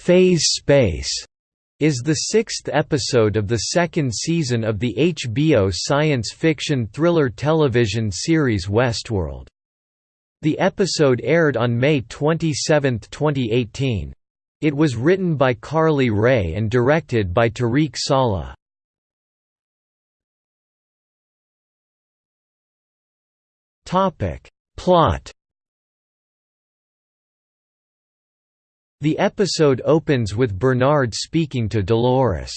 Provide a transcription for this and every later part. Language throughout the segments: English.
Phase Space is the sixth episode of the second season of the HBO science fiction thriller television series Westworld. The episode aired on May 27, 2018. It was written by Carly Wray and directed by Tarik Saleh. Plot The episode opens with Bernard speaking to Dolores.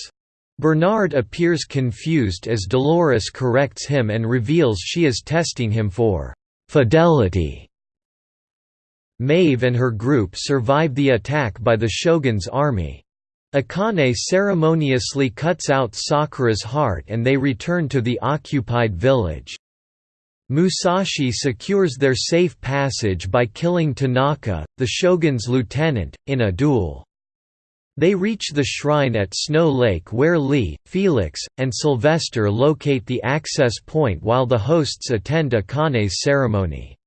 Bernard appears confused as Dolores corrects him and reveals she is testing him for «fidelity». Maeve and her group survive the attack by the Shogun's army. Akane ceremoniously cuts out Sakura's heart and they return to the occupied village. Musashi secures their safe passage by killing Tanaka, the shogun's lieutenant, in a duel. They reach the shrine at Snow Lake where Lee, Felix, and Sylvester locate the access point while the hosts attend Akane's ceremony.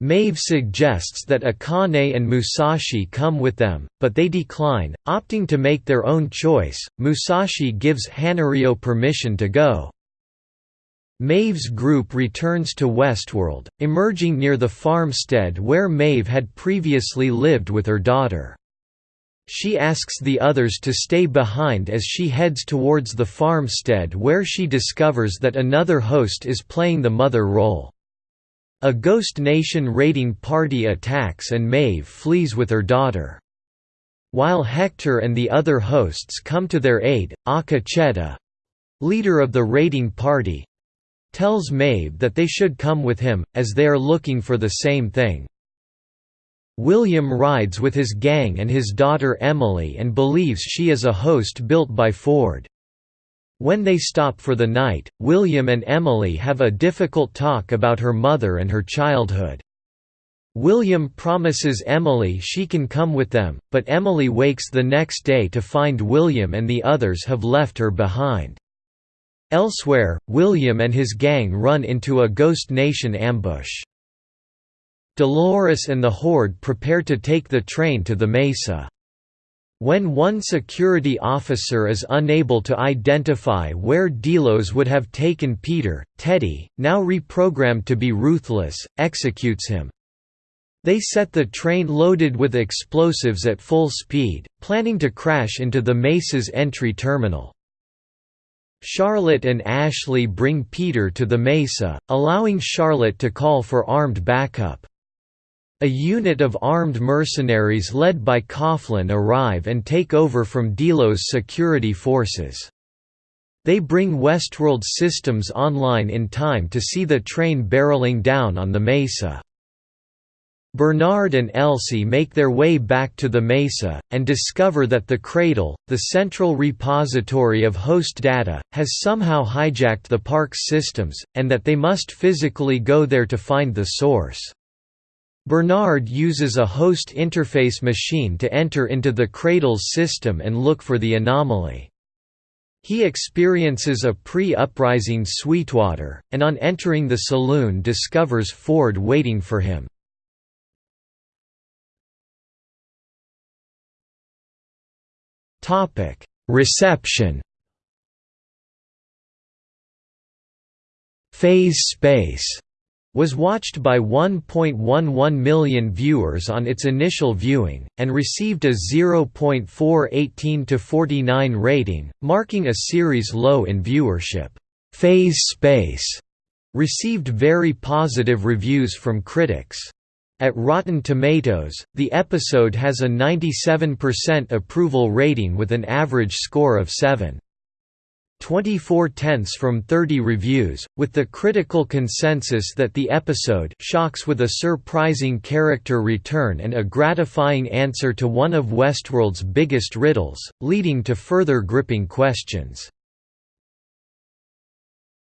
Maeve suggests that Akane and Musashi come with them, but they decline, opting to make their own choice. Musashi gives Hanaryo permission to go, Maeve's group returns to Westworld, emerging near the farmstead where Maeve had previously lived with her daughter. She asks the others to stay behind as she heads towards the farmstead where she discovers that another host is playing the mother role. A Ghost Nation raiding party attacks and Maeve flees with her daughter. While Hector and the other hosts come to their aid, Akecheta—leader of the raiding party, tells Maeve that they should come with him, as they are looking for the same thing. William rides with his gang and his daughter Emily and believes she is a host built by Ford. When they stop for the night, William and Emily have a difficult talk about her mother and her childhood. William promises Emily she can come with them, but Emily wakes the next day to find William and the others have left her behind. Elsewhere, William and his gang run into a Ghost Nation ambush. Dolores and the Horde prepare to take the train to the Mesa. When one security officer is unable to identify where Delos would have taken Peter, Teddy, now reprogrammed to be ruthless, executes him. They set the train loaded with explosives at full speed, planning to crash into the Mesa's entry terminal. Charlotte and Ashley bring Peter to the Mesa, allowing Charlotte to call for armed backup. A unit of armed mercenaries led by Coughlin arrive and take over from Delos' security forces. They bring Westworld systems online in time to see the train barreling down on the Mesa. Bernard and Elsie make their way back to the Mesa, and discover that the Cradle, the central repository of host data, has somehow hijacked the park's systems, and that they must physically go there to find the source. Bernard uses a host interface machine to enter into the Cradle's system and look for the anomaly. He experiences a pre-uprising Sweetwater, and on entering the saloon discovers Ford waiting for him. Topic: Reception. Phase Space was watched by 1.11 million viewers on its initial viewing, and received a 0.418 49 rating, marking a series low in viewership. Phase Space received very positive reviews from critics. At Rotten Tomatoes, the episode has a 97% approval rating with an average score of 7. 24 tenths from 30 reviews, with the critical consensus that the episode shocks with a surprising character return and a gratifying answer to one of Westworld's biggest riddles, leading to further gripping questions.